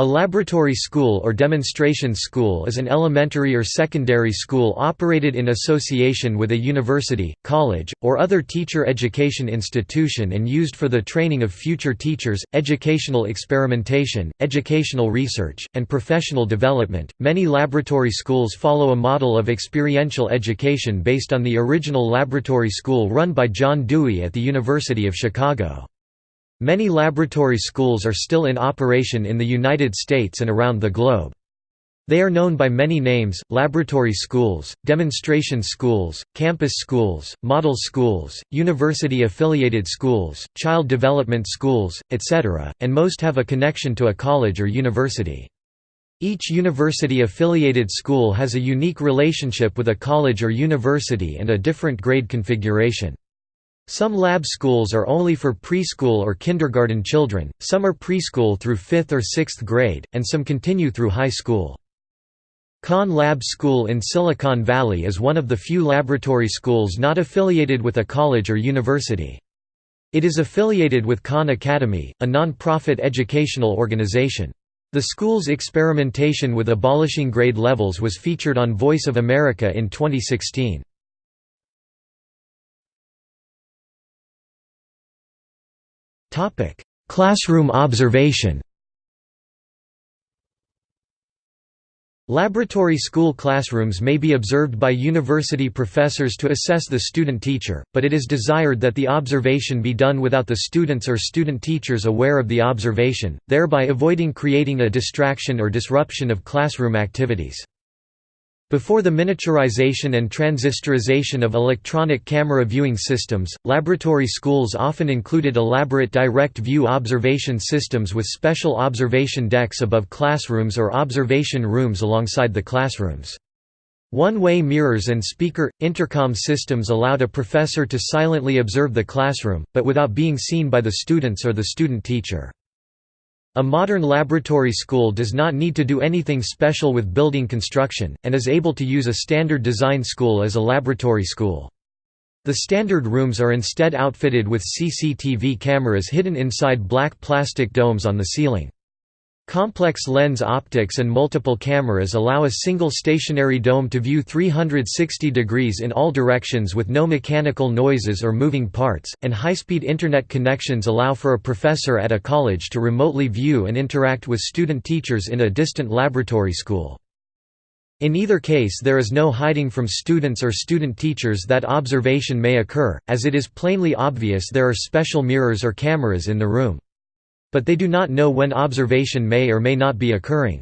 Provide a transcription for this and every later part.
A laboratory school or demonstration school is an elementary or secondary school operated in association with a university, college, or other teacher education institution and used for the training of future teachers, educational experimentation, educational research, and professional development. Many laboratory schools follow a model of experiential education based on the original laboratory school run by John Dewey at the University of Chicago. Many laboratory schools are still in operation in the United States and around the globe. They are known by many names, laboratory schools, demonstration schools, campus schools, model schools, university-affiliated schools, child development schools, etc., and most have a connection to a college or university. Each university-affiliated school has a unique relationship with a college or university and a different grade configuration. Some lab schools are only for preschool or kindergarten children, some are preschool through 5th or 6th grade, and some continue through high school. Khan Lab School in Silicon Valley is one of the few laboratory schools not affiliated with a college or university. It is affiliated with Khan Academy, a non-profit educational organization. The school's experimentation with abolishing grade levels was featured on Voice of America in 2016. Topic: Classroom observation. Laboratory school classrooms may be observed by university professors to assess the student-teacher, but it is desired that the observation be done without the students or student-teachers aware of the observation, thereby avoiding creating a distraction or disruption of classroom activities. Before the miniaturization and transistorization of electronic camera viewing systems, laboratory schools often included elaborate direct view observation systems with special observation decks above classrooms or observation rooms alongside the classrooms. One-way mirrors and speaker, intercom systems allowed a professor to silently observe the classroom, but without being seen by the students or the student teacher. A modern laboratory school does not need to do anything special with building construction, and is able to use a standard design school as a laboratory school. The standard rooms are instead outfitted with CCTV cameras hidden inside black plastic domes on the ceiling. Complex lens optics and multiple cameras allow a single stationary dome to view 360 degrees in all directions with no mechanical noises or moving parts, and high-speed Internet connections allow for a professor at a college to remotely view and interact with student teachers in a distant laboratory school. In either case there is no hiding from students or student teachers that observation may occur, as it is plainly obvious there are special mirrors or cameras in the room. But they do not know when observation may or may not be occurring.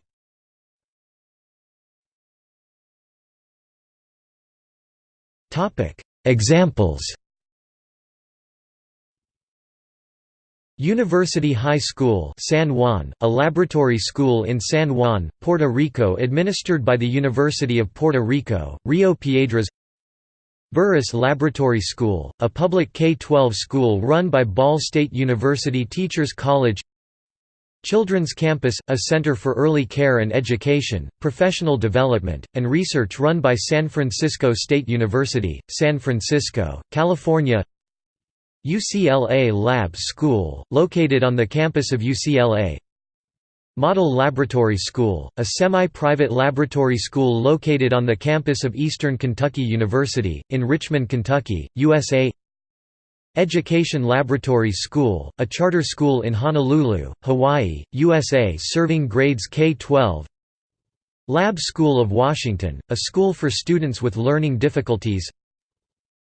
Examples University High School San Juan, a laboratory school in San Juan, Puerto Rico administered by the University of Puerto Rico, Rio Piedras Burris Laboratory School, a public K-12 school run by Ball State University Teachers College. Children's Campus, a center for early care and education, professional development, and research run by San Francisco State University, San Francisco, California. UCLA Lab School, located on the campus of UCLA Model Laboratory School, a semi-private laboratory school located on the campus of Eastern Kentucky University, in Richmond, Kentucky, USA Education Laboratory School, a charter school in Honolulu, Hawaii, USA serving grades K-12 Lab School of Washington, a school for students with learning difficulties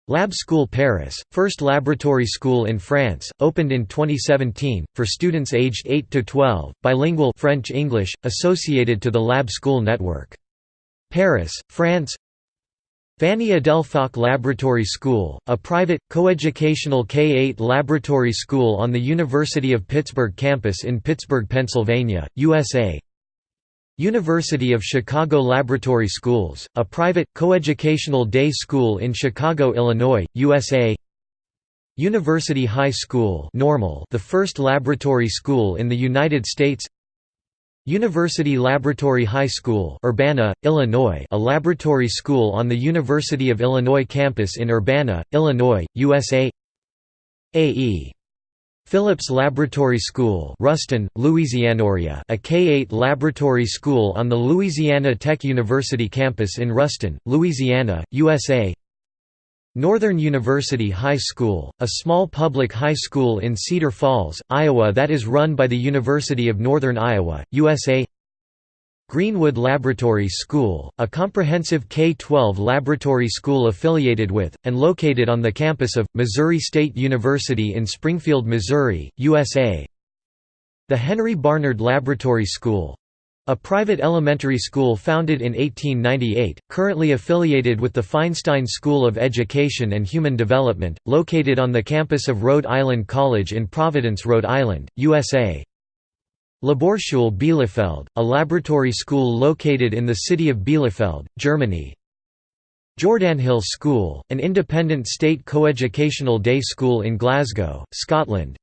Lab School Paris, first laboratory school in France, opened in 2017, for students aged 8 to 12, bilingual French-English, associated to the Lab School network. Paris, France Fanny Edel Falk Laboratory School, a private, coeducational K-8 laboratory school on the University of Pittsburgh campus in Pittsburgh, Pennsylvania, USA University of Chicago Laboratory Schools, a private, coeducational day school in Chicago, Illinois, USA University High School Normal the first laboratory school in the United States. University Laboratory High School Urbana, Illinois a laboratory school on the University of Illinois campus in Urbana, Illinois, USA AE Phillips Laboratory School Ruston, Louisianoria a K-8 laboratory school on the Louisiana Tech University campus in Ruston, Louisiana, USA Northern University High School, a small public high school in Cedar Falls, Iowa that is run by the University of Northern Iowa, USA Greenwood Laboratory School, a comprehensive K-12 laboratory school affiliated with, and located on the campus of, Missouri State University in Springfield, Missouri, USA The Henry Barnard Laboratory School a private elementary school founded in 1898, currently affiliated with the Feinstein School of Education and Human Development, located on the campus of Rhode Island College in Providence, Rhode Island, USA Laborschule Bielefeld, a laboratory school located in the city of Bielefeld, Germany. Jordanhill School, an independent state coeducational day school in Glasgow, Scotland.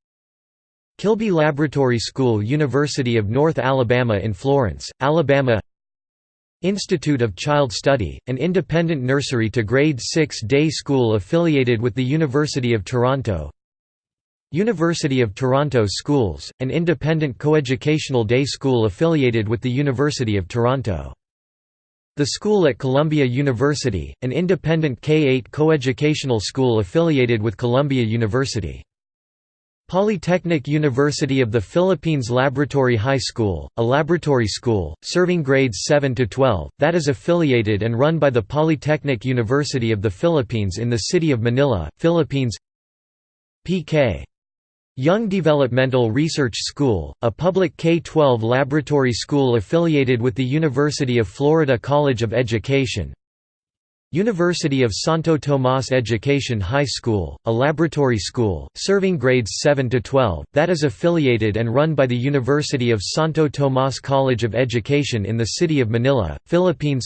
Kilby Laboratory School University of North Alabama in Florence, Alabama Institute of Child Study, an independent nursery to grade 6 day school affiliated with the University of Toronto University of Toronto Schools, an independent coeducational day school affiliated with the University of Toronto. The School at Columbia University, an independent K-8 coeducational school affiliated with Columbia University. Polytechnic University of the Philippines Laboratory High School, a laboratory school, serving grades 7 to 12, that is affiliated and run by the Polytechnic University of the Philippines in the city of Manila, Philippines P.K. Yonge Developmental Research School, a public K-12 laboratory school affiliated with the University of Florida College of Education. University of Santo Tomas Education High School, a laboratory school, serving grades 7 to 12, that is affiliated and run by the University of Santo Tomas College of Education in the city of Manila, Philippines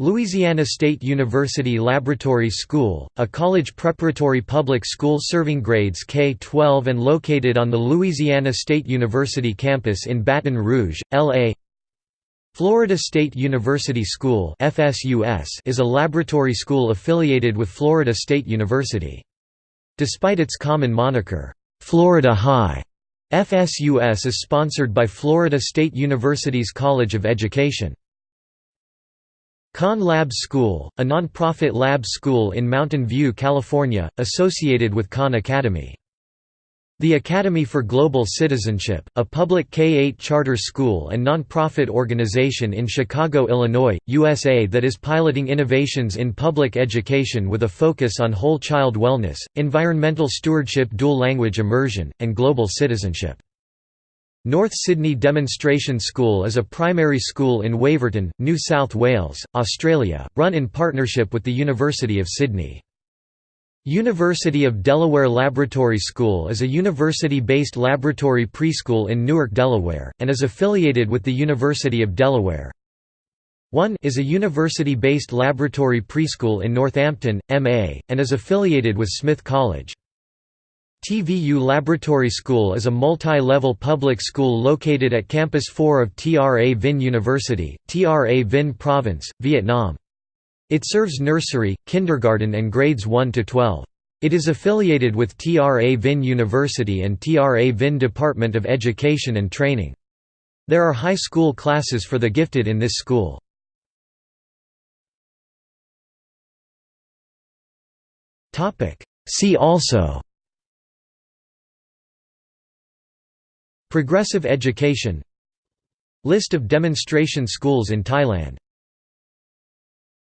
Louisiana State University Laboratory School, a college preparatory public school serving grades K-12 and located on the Louisiana State University campus in Baton Rouge, L.A. Florida State University School is a laboratory school affiliated with Florida State University. Despite its common moniker, Florida High, FSUS is sponsored by Florida State University's College of Education. Khan Labs School, a non-profit lab school in Mountain View, California, associated with Khan Academy. The Academy for Global Citizenship, a public K-8 charter school and non-profit organization in Chicago, Illinois, USA that is piloting innovations in public education with a focus on whole child wellness, environmental stewardship dual language immersion, and global citizenship. North Sydney Demonstration School is a primary school in Waverton, New South Wales, Australia, run in partnership with the University of Sydney. University of Delaware Laboratory School is a university-based laboratory preschool in Newark, Delaware, and is affiliated with the University of Delaware. 1 is a university-based laboratory preschool in Northampton, MA, and is affiliated with Smith College. TVU Laboratory School is a multi-level public school located at Campus 4 of Tra Vinh University, Tra Vinh Province, Vietnam. It serves nursery, kindergarten and grades 1 to 12. It is affiliated with Tra Vinh University and Tra Vinh Department of Education and Training. There are high school classes for the gifted in this school. See also Progressive education List of demonstration schools in Thailand